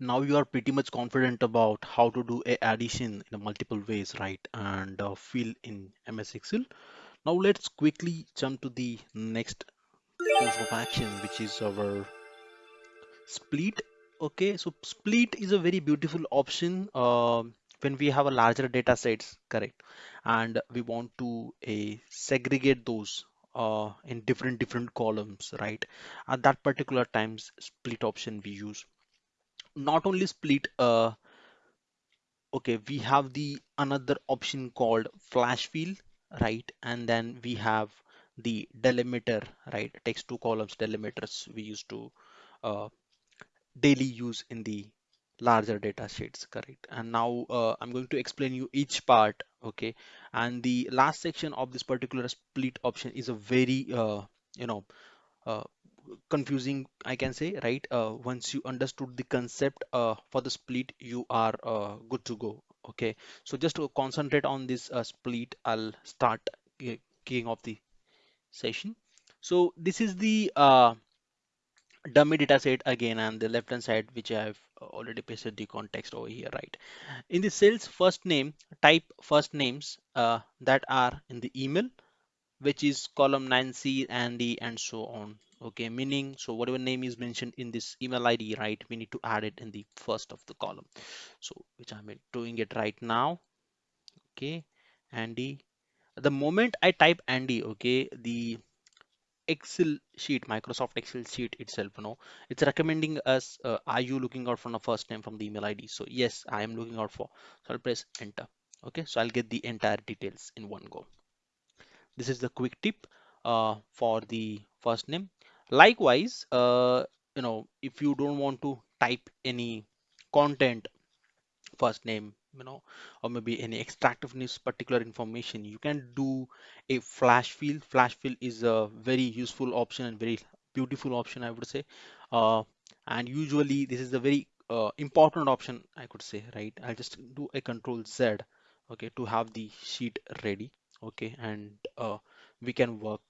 now you are pretty much confident about how to do a addition in a multiple ways, right? And uh, fill in MS Excel. Now let's quickly jump to the next course of action, which is our split. Okay, so split is a very beautiful option um when we have a larger data sets, correct? And we want to uh, segregate those uh, in different different columns, right? At that particular times, split option we use not only split uh okay we have the another option called flash fill right? And then we have the delimiter right? Text to columns delimiters we used to uh, daily use in the larger data sheets correct? And now uh, i'm going to explain you each part okay? And the last section of this particular split option is a very uh, you know uh, confusing I can say right? Uh, once you understood the concept uh, for the split you are uh, good to go okay? So just to concentrate on this uh, split I'll start ki- keying off the session. So this is the uh, dummy data set again and the left hand side which I have already pasted the context over here right? In the sales first name type first names uh, that are in the email which is column Nancy, Andy, and so on. Okay, meaning so whatever name is mentioned in this email ID, right? We need to add it in the first of the column. So which I'm doing it right now. Okay, Andy. The moment I type Andy, okay, the Excel sheet, Microsoft Excel sheet itself, you know, it's recommending us, uh, are you looking out for the first name from the email ID? So yes, I am looking out for. So I'll press enter. Okay, so I'll get the entire details in one go. This is the quick tip uh, for the first name. Likewise, uh, you know, if you don't want to type any content first name, you know, or maybe any extractiveness particular information, you can do a flash fill. Flash fill is a very useful option and very beautiful option, I would say. Uh, and usually this is a very uh, important option, I could say, right? I'll just do a control Z, okay, to have the sheet ready, okay, and uh, we can work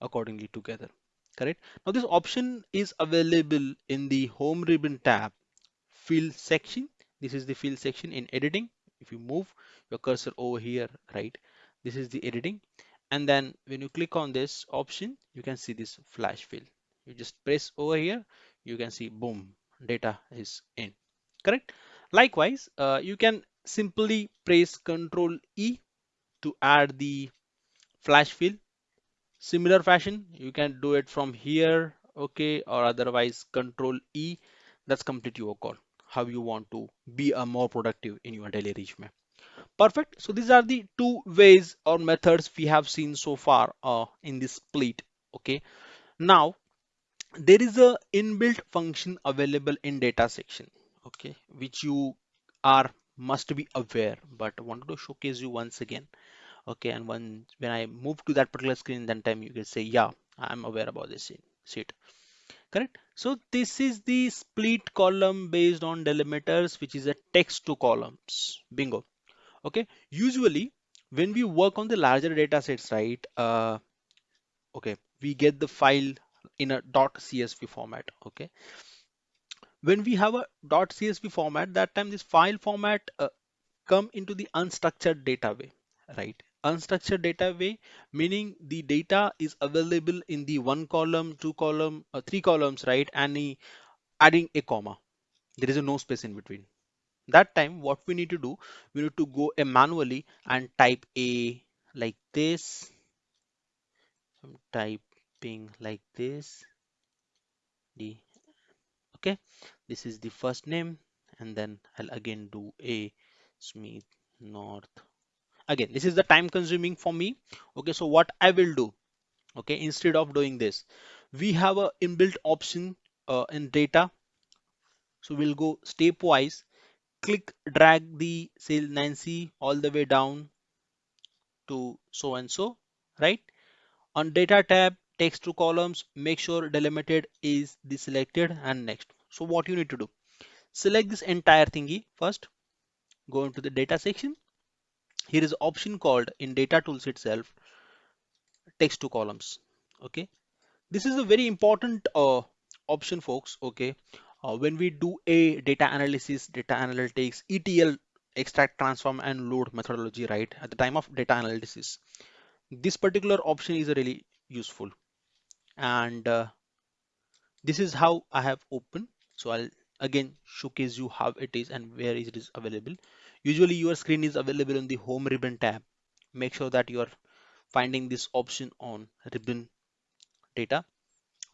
accordingly together, correct? Now this option is available in the home ribbon tab. Fill section. This is the fill section in editing. If you move your cursor over here right this is the editing. And then when you click on this option you can see this flash fill. You just press over here. You can see boom data is in. Correct? Likewise uh, you can simply press ctrl e to add the flash fill similar fashion. You can do it from here okay or otherwise control e. That's complete your call how you want to be a more productive in your daily resume. Perfect. So these are the two ways or methods we have seen so far uh, in this split okay. Now there is a inbuilt function available in data section okay which you are must be aware but wanted to showcase you once again okay and when when i move to that particular screen then time you can say yeah i'm aware about this sheet correct? So this is the split column based on delimiters which is a text to columns. Bingo. Okay? Usually when we work on the larger data sets right uh okay we get the file in a. dot csv format okay? When we have a. dot csv format that time this file format uh, come into the unstructured data way right unstructured data way meaning the data is available in the one column two column uh, three columns right and adding a comma. There is a no space in between. That time what we need to do we need to go uh, manually and type a like this. I'm typing like this. D. okay. This is the first name and then I'll again do a Smith North again this is the time consuming for me. Okay so what I will do okay instead of doing this we have a inbuilt option uh, in data. So we'll go stepwise click drag the cell Nancy all the way down to so and so right? On data tab text to columns make sure delimited is the selected and next. So what you need to do select this entire thingy first go into the data section here is option called in data tools itself text to columns okay this is a very important uh, option folks okay uh, when we do a data analysis, data analytics, ETL, extract, transform, and load methodology, right? At the time of data analysis, this particular option is really useful. And uh, this is how I have opened. So I'll again showcase you how it is and where it is available. Usually your screen is available in the home ribbon tab. Make sure that you are finding this option on ribbon data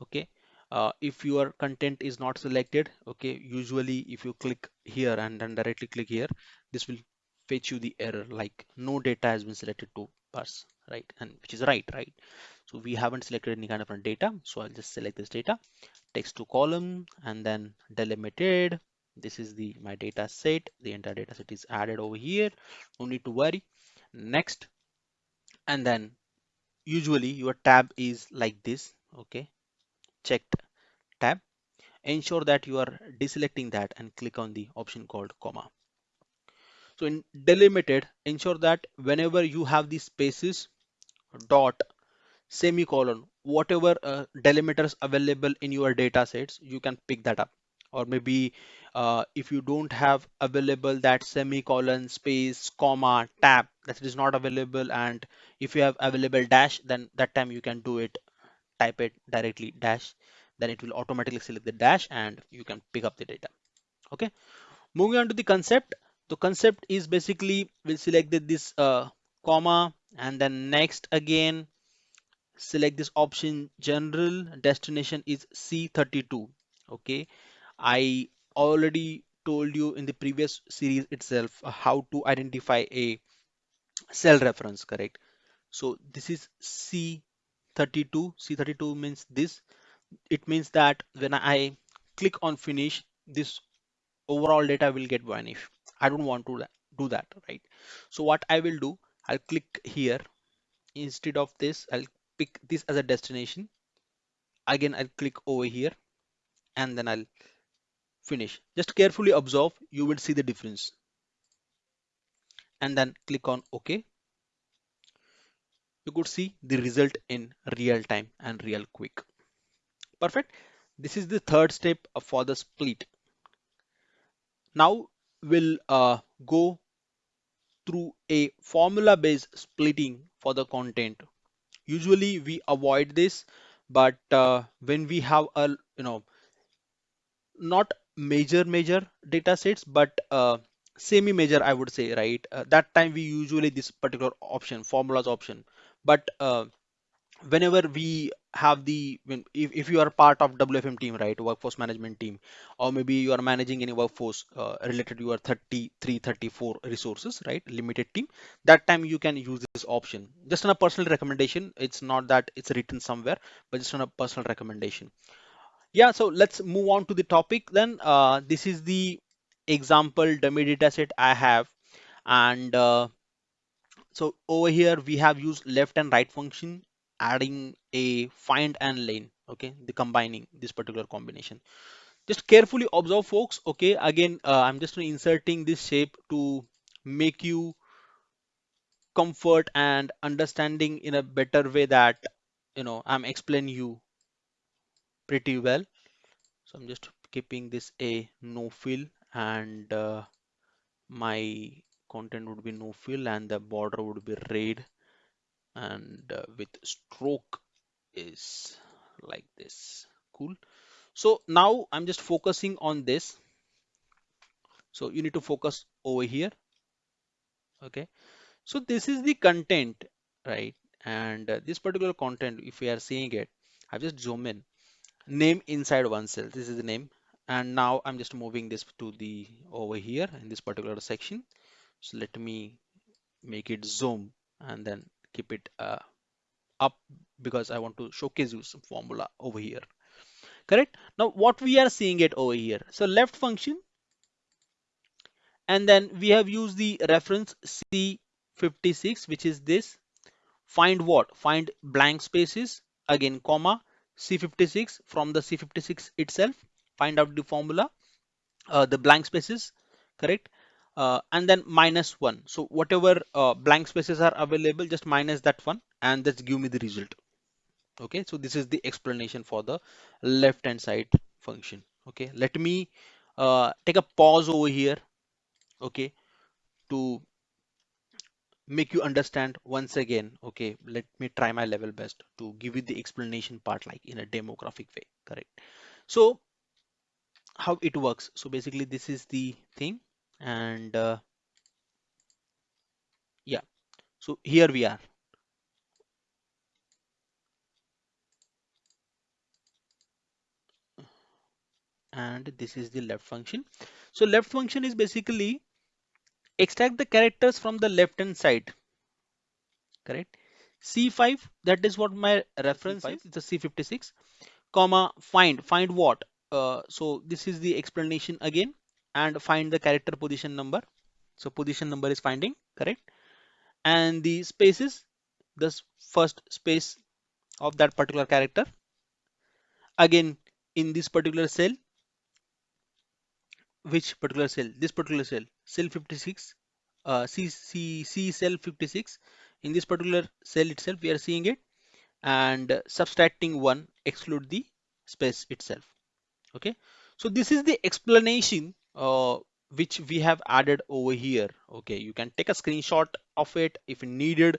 okay? Uh, if your content is not selected okay usually if you click here and then directly click here this will fetch you the error like no data has been selected to parse, right? And which is right right? So we haven't selected any kind of data so I'll just select this data text to column and then delimited this is the my data set. The entire data set is added over here. No need to worry. Next. And then usually your tab is like this. Okay. Checked tab. Ensure that you are deselecting that and click on the option called comma. So in delimited ensure that whenever you have these spaces dot semicolon whatever uh, delimiters available in your data sets you can pick that up or maybe uh, if you don't have available that semicolon space comma tab that is not available and if you have available dash then that time you can do it. Type it directly dash then it will automatically select the dash and you can pick up the data. Okay? Moving on to the concept. The concept is basically we'll select this uh, comma and then next again select this option general destination is c32 okay i already told you in the previous series itself how to identify a cell reference correct so this is c32 c32 means this it means that when I click on finish, this overall data will get vanished. I don't want to do that, right? So what I will do, I'll click here. Instead of this, I'll pick this as a destination. Again, I'll click over here and then I'll finish. Just carefully observe, you will see the difference. And then click on OK. You could see the result in real time and real quick. Perfect. This is the third step for the split. Now we'll uh, go through a formula based splitting for the content. Usually we avoid this, but uh, when we have a, you know, not major major data sets, but uh, semi major, I would say, right? Uh, that time we usually this particular option, formulas option, but uh, whenever we have the when if, if you are part of WFM team right workforce management team or maybe you are managing any workforce uh, related to your 33 34 resources right limited team that time you can use this option. Just on a personal recommendation it's not that it's written somewhere but just on a personal recommendation yeah so let's move on to the topic then. Uh, this is the example dummy data set I have. And uh, so over here we have used left and right function adding a find and lane okay the combining this particular combination. Just carefully observe folks okay? Again uh, i'm just inserting this shape to make you comfort and understanding in a better way that you know i'm explaining you pretty well. So i'm just keeping this a no fill and uh, my content would be no fill and the border would be red and uh, with stroke is like this. Cool. So now i'm just focusing on this. So you need to focus over here. Okay. So this is the content right? And uh, this particular content if we are seeing it I've just zoom in name inside one cell this is the name. And now i'm just moving this to the over here in this particular section. So let me make it zoom and then keep it uh, up because I want to showcase you some formula over here. Correct? Now what we are seeing it over here. So left function. And then we have used the reference C56 which is this. Find what? Find blank spaces. Again comma C56 from the C56 itself. Find out the formula uh, the blank spaces correct? Uh, and then minus one. So whatever uh, blank spaces are available just minus that one and just give me the result. Okay so this is the explanation for the left hand side function. Okay let me uh, take a pause over here. Okay to make you understand once again okay let me try my level best to give you the explanation part like in a demographic way correct? So how it works. So basically this is the thing and uh, yeah. So here we are. And this is the left function. So left function is basically extract the characters from the left hand side. Correct? C5 that is what my reference is it's a c56 comma find. Find what? Uh, so this is the explanation again. And find the character position number. So position number is finding. Correct? And the spaces the first space of that particular character. Again in this particular cell which particular cell? This particular cell cell 56 uh, C, C, C cell 56 in this particular cell itself we are seeing it. And subtracting one exclude the space itself. Okay? So this is the explanation uh, which we have added over here. Okay? You can take a screenshot of it if needed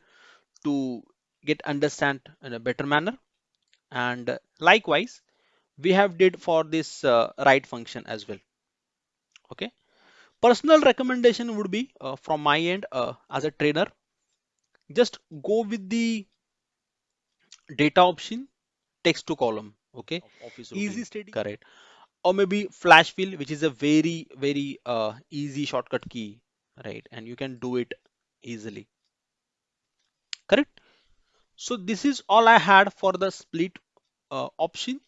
to get understand in a better manner. And likewise we have did for this uh, right function as well. Okay personal recommendation would be uh, from my end uh, as a trainer just go with the data option text to column okay? Easy steady. Correct. Or maybe flash fill which is a very very uh, easy shortcut key right? And you can do it easily. Correct? So this is all i had for the split uh, option.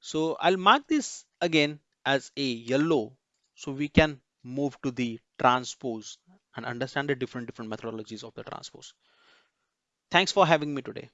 So i'll mark this again as a yellow so we can move to the transpose and understand the different different methodologies of the transpose. Thanks for having me today